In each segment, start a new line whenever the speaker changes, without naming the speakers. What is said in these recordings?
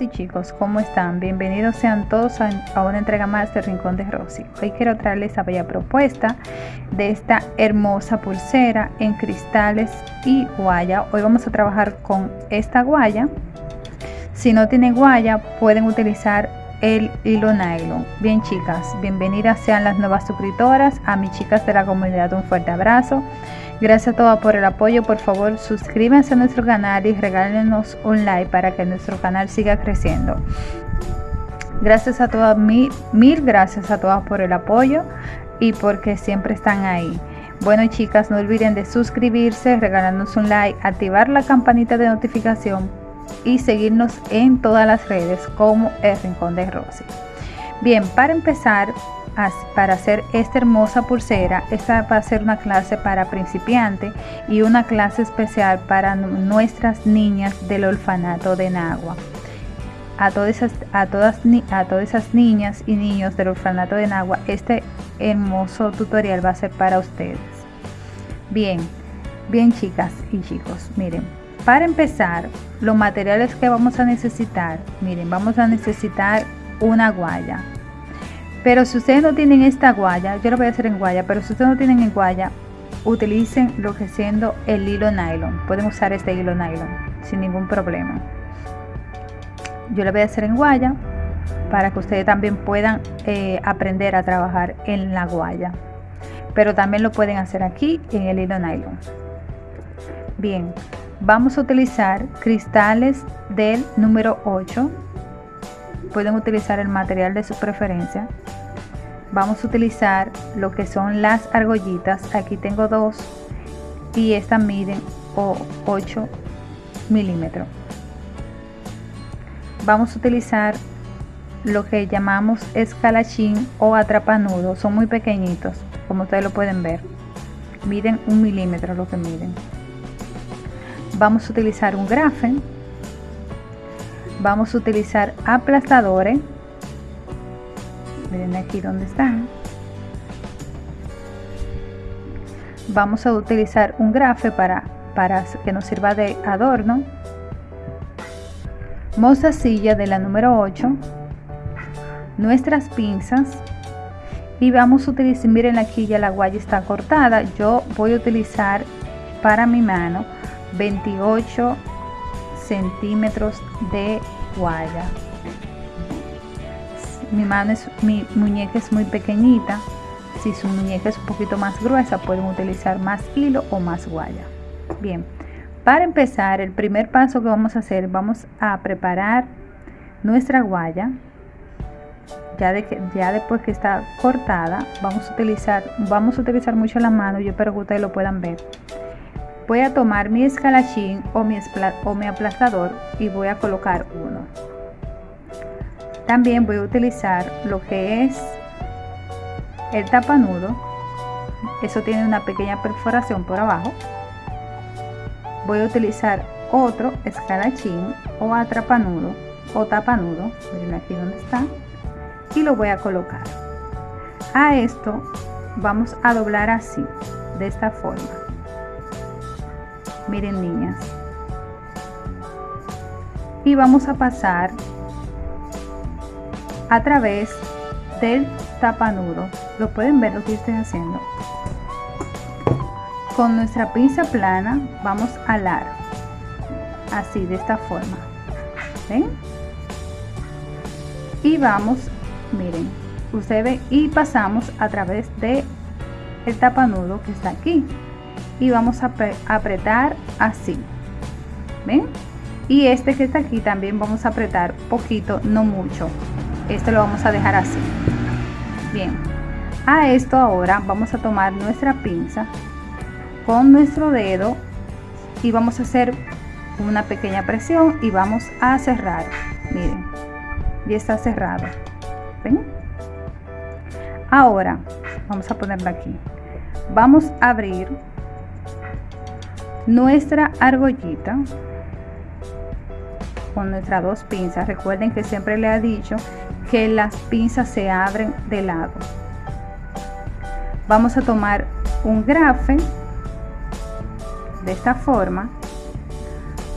y chicos, ¿cómo están? Bienvenidos sean todos a, una entrega más del Rincón de Rosy. Hoy quiero traerles esta bella propuesta de esta hermosa pulsera en cristales y guaya. Hoy vamos a trabajar con esta guaya. Si no tienen guaya, pueden utilizar el hilo nylon. Bien chicas, bienvenidas sean las nuevas suscriptoras, a mis chicas de la comunidad un fuerte abrazo. Gracias a todos por el apoyo, por favor suscríbanse a nuestro canal y regálenos un like para que nuestro canal siga creciendo. Gracias a todas, mil, mil gracias a todas por el apoyo y porque siempre están ahí. Bueno chicas, no olviden de suscribirse, regalarnos un like, activar la campanita de notificación y seguirnos en todas las redes como el Rincón de Rosy. Bien, para empezar, para hacer esta hermosa pulsera, esta va a ser una clase para principiante y una clase especial para nuestras niñas del orfanato de Nagua. A todas, esas, a, todas, a todas esas niñas y niños del orfanato de Nagua, este hermoso tutorial va a ser para ustedes. Bien, bien chicas y chicos, miren, para empezar, los materiales que vamos a necesitar, miren, vamos a necesitar una guaya. Pero si ustedes no tienen esta guaya, yo lo voy a hacer en guaya, pero si ustedes no tienen en guaya, utilicen lo que siendo el hilo nylon. Pueden usar este hilo nylon sin ningún problema. Yo lo voy a hacer en guaya para que ustedes también puedan eh, aprender a trabajar en la guaya. Pero también lo pueden hacer aquí en el hilo nylon. Bien, Vamos a utilizar cristales del número 8. Pueden utilizar el material de su preferencia. Vamos a utilizar lo que son las argollitas. Aquí tengo dos y estas miden 8 milímetros. Vamos a utilizar lo que llamamos escalachín o atrapanudo. Son muy pequeñitos, como ustedes lo pueden ver. Miden un milímetro lo que miden vamos a utilizar un grafen vamos a utilizar aplastadores. Miren aquí donde están vamos a utilizar un grafe para, para que nos sirva de adorno. Mostacilla de la número 8 nuestras pinzas. Y vamos a utilizar miren aquí ya la guaya está cortada. Yo voy a utilizar para mi mano 28 centímetros de guaya. Mi mano es mi muñeca es muy pequeñita. Si su muñeca es un poquito más gruesa pueden utilizar más hilo o más guaya. Bien para empezar el primer paso que vamos a hacer vamos a preparar nuestra guaya. Ya, de que, ya después que está cortada vamos a utilizar vamos a utilizar mucho la mano. Yo espero que ustedes lo puedan ver voy a tomar mi escalachín o mi, o mi aplastador y voy a colocar uno. También voy a utilizar lo que es el tapanudo. Eso tiene una pequeña perforación por abajo. Voy a utilizar otro escalachín o atrapanudo o tapanudo miren aquí donde está y lo voy a colocar. A esto vamos a doblar así de esta forma miren niñas. Y vamos a pasar a través del tapanudo lo pueden ver lo que estoy haciendo con nuestra pinza plana vamos a alar así de esta forma. ¿ven? y vamos miren ustedes y pasamos a través de el tapanudo que está aquí y vamos a apretar así. Ven y este que está aquí también vamos a apretar poquito no mucho. Este lo vamos a dejar así. Bien. A esto ahora vamos a tomar nuestra pinza con nuestro dedo y vamos a hacer una pequeña presión y vamos a cerrar. Miren y está cerrado. ¿ven? ahora vamos a ponerlo aquí. Vamos a abrir nuestra argollita con nuestras dos pinzas. Recuerden que siempre le ha dicho que las pinzas se abren de lado. Vamos a tomar un grafe de esta forma.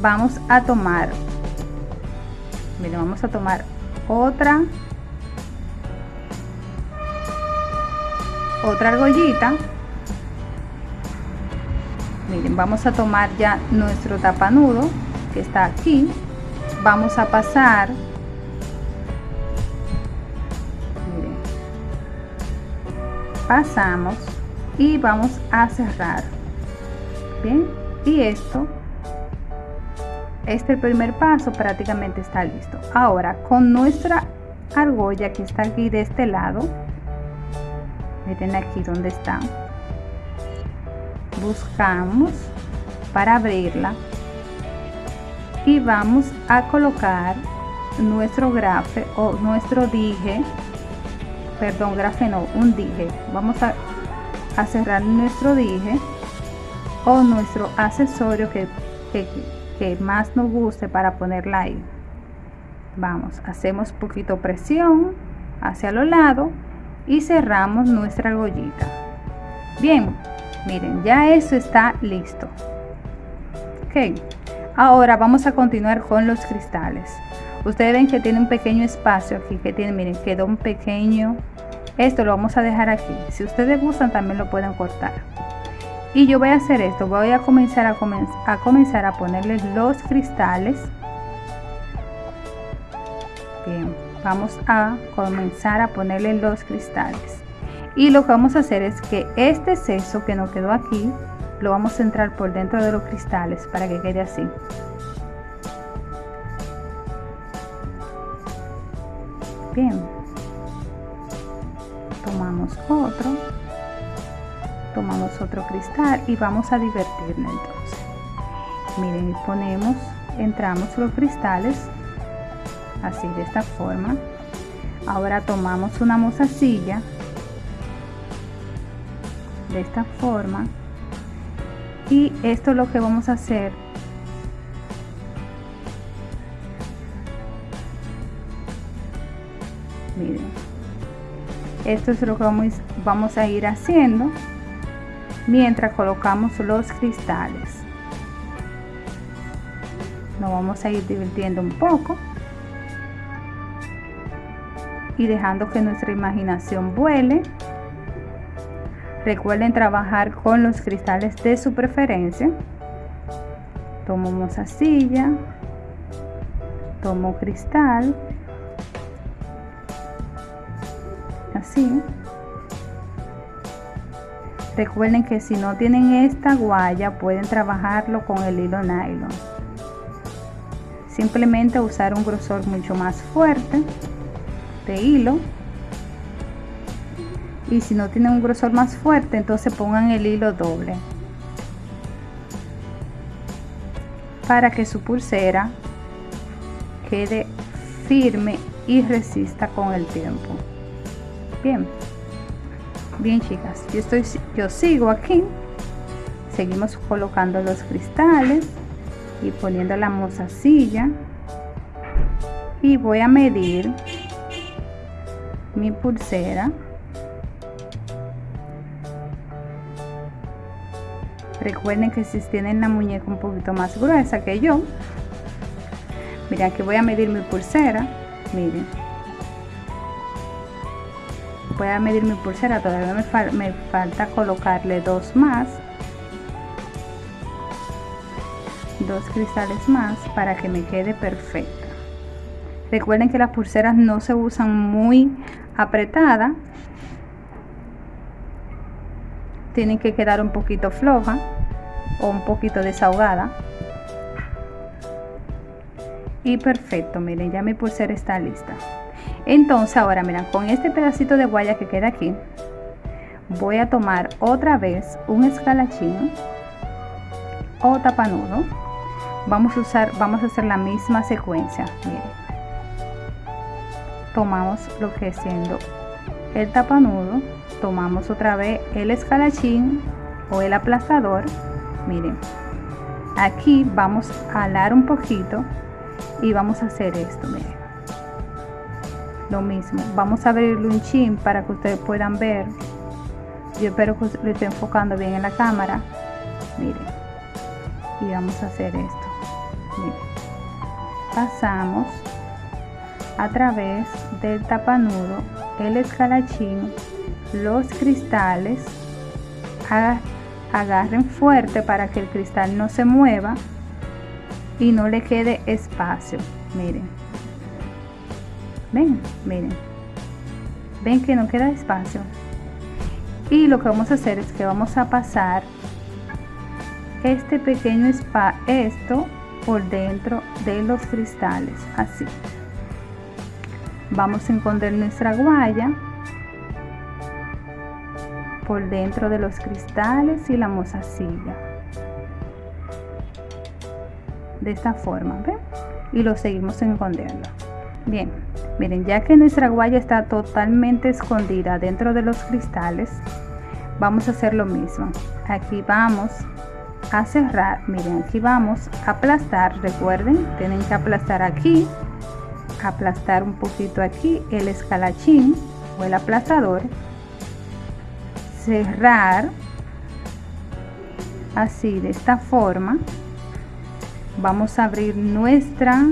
Vamos a tomar miren vamos a tomar otra otra argollita miren vamos a tomar ya nuestro tapanudo que está aquí. Vamos a pasar miren, pasamos y vamos a cerrar. Bien y esto este primer paso prácticamente está listo. Ahora con nuestra argolla que está aquí de este lado miren aquí donde está buscamos para abrirla. Y vamos a colocar nuestro grafe o nuestro dije perdón grafe no un dije. Vamos a, cerrar nuestro dije o nuestro accesorio que más nos guste para ponerla ahí. Vamos hacemos poquito presión hacia los lados y cerramos nuestra argollita bien miren ya eso está listo. Ok ahora vamos a continuar con los cristales. Ustedes ven que tiene un pequeño espacio aquí que tiene miren quedó un pequeño. Esto lo vamos a dejar aquí. Si ustedes gustan también lo pueden cortar. Y yo voy a hacer esto. Voy a comenzar a, a comenzar a ponerle los cristales. Bien vamos a comenzar a ponerle los cristales y lo que vamos a hacer es que este exceso que nos quedó aquí lo vamos a entrar por dentro de los cristales para que quede así. Bien. Tomamos otro. Tomamos otro cristal y vamos a divertirnos entonces. Miren ponemos entramos los cristales así de esta forma. Ahora tomamos una mozasilla de esta forma. Y esto es lo que vamos a hacer miren. Esto es lo que vamos, vamos a ir haciendo mientras colocamos los cristales. Nos vamos a ir divirtiendo un poco y dejando que nuestra imaginación vuele. Recuerden trabajar con los cristales de su preferencia. Tomo silla tomo cristal, así. Recuerden que si no tienen esta guaya pueden trabajarlo con el hilo nylon. Simplemente usar un grosor mucho más fuerte de hilo y si no tienen un grosor más fuerte entonces pongan el hilo doble. Para que su pulsera quede firme y resista con el tiempo. Bien. Bien chicas. Yo estoy yo sigo aquí. Seguimos colocando los cristales y poniendo la mozasilla. Y voy a medir mi pulsera recuerden que si tienen la muñeca un poquito más gruesa que yo miren aquí voy a medir mi pulsera miren. Voy a medir mi pulsera todavía me, me falta colocarle dos más. Dos cristales más para que me quede perfecta. Recuerden que las pulseras no se usan muy apretada tienen que quedar un poquito floja o un poquito desahogada. Y perfecto miren ya mi pulsera está lista. Entonces ahora miren con este pedacito de guaya que queda aquí voy a tomar otra vez un escalachín o tapanudo. Vamos a usar vamos a hacer la misma secuencia miren. Tomamos lo que siendo el tapanudo tomamos otra vez el escalachín o el aplastador. Miren aquí vamos a alar un poquito y vamos a hacer esto miren. Lo mismo vamos a abrirlo un chin para que ustedes puedan ver. Yo espero que lo esté enfocando bien en la cámara. Miren y vamos a hacer esto. Miren. pasamos a través del tapanudo, el escalachín, los cristales, agarren fuerte para que el cristal no se mueva y no le quede espacio. Miren. Ven, miren. Ven que no queda espacio. Y lo que vamos a hacer es que vamos a pasar este pequeño spa esto por dentro de los cristales así vamos a esconder nuestra guaya por dentro de los cristales y la mozasilla. De esta forma ¿ven? y lo seguimos escondiendo bien miren ya que nuestra guaya está totalmente escondida dentro de los cristales vamos a hacer lo mismo. Aquí vamos a cerrar miren aquí vamos a aplastar recuerden tienen que aplastar aquí aplastar un poquito aquí el escalachín o el aplastador cerrar así de esta forma. Vamos a abrir nuestra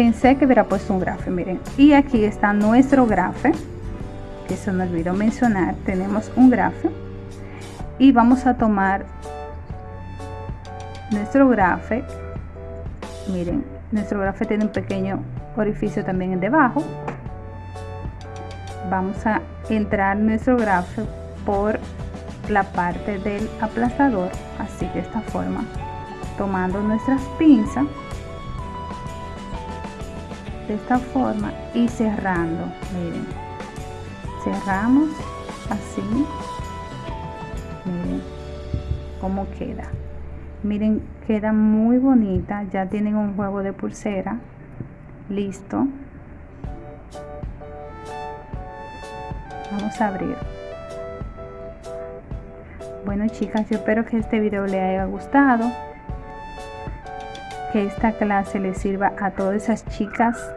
pensé que hubiera puesto un grafe miren. Y aquí está nuestro grafe que se me olvidó mencionar. Tenemos un grafe y vamos a tomar nuestro grafe. Miren nuestro grafe tiene un pequeño orificio también en debajo. Vamos a entrar nuestro grafe por la parte del aplastador así de esta forma tomando nuestras pinzas. De esta forma y cerrando miren. Cerramos así cómo queda. Miren queda muy bonita ya tienen un juego de pulsera listo. Vamos a abrir. Bueno chicas yo espero que este video les haya gustado que esta clase les sirva a todas esas chicas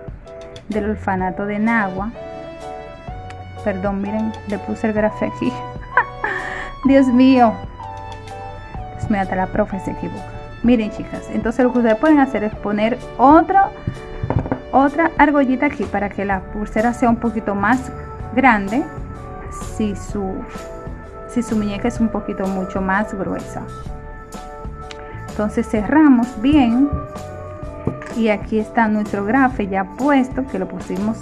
del orfanato de Nagua perdón miren le puse el grafe aquí. Dios mío Mío hasta la profe se equivoca. Miren chicas entonces lo que ustedes pueden hacer es poner otra otra argollita aquí para que la pulsera sea un poquito más grande si su si su muñeca es un poquito mucho más gruesa. Entonces cerramos bien. Y aquí está nuestro grafe ya puesto que lo pusimos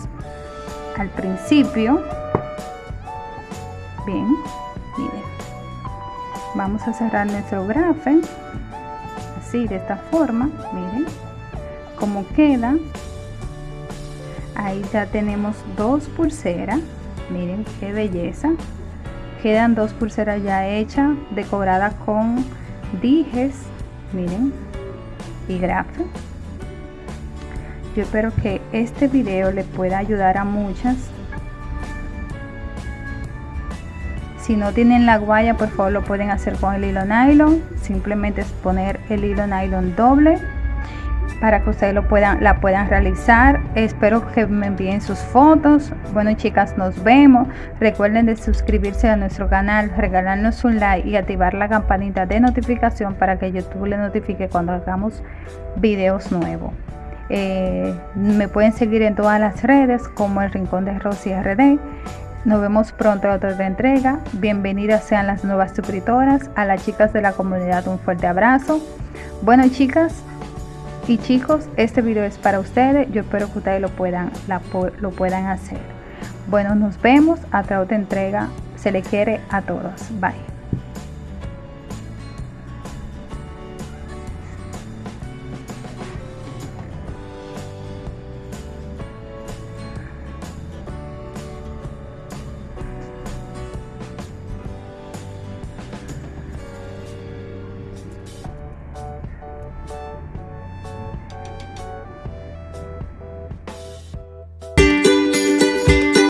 al principio. Bien vamos a cerrar nuestro grafe así de esta forma miren cómo queda ahí ya tenemos dos pulseras miren qué belleza quedan dos pulseras ya hechas decoradas con dijes miren y grafe yo espero que este video le pueda ayudar a muchas si no tienen la guaya por favor lo pueden hacer con el hilo nylon. Simplemente es poner el hilo nylon doble para que ustedes lo puedan la puedan realizar. Espero que me envíen sus fotos. Bueno chicas nos vemos. Recuerden de suscribirse a nuestro canal regalarnos un like y activar la campanita de notificación para que youtube le notifique cuando hagamos videos nuevos. Eh, me pueden seguir en todas las redes como el rincón de Rosy RD nos vemos pronto en otra entrega. Bienvenidas sean las nuevas suscriptoras. A las chicas de la comunidad un fuerte abrazo. Bueno chicas, y chicos, este video es para ustedes. Yo espero que ustedes lo puedan, lo puedan hacer. Bueno, nos vemos hasta otra entrega. Se le quiere a todos. Bye.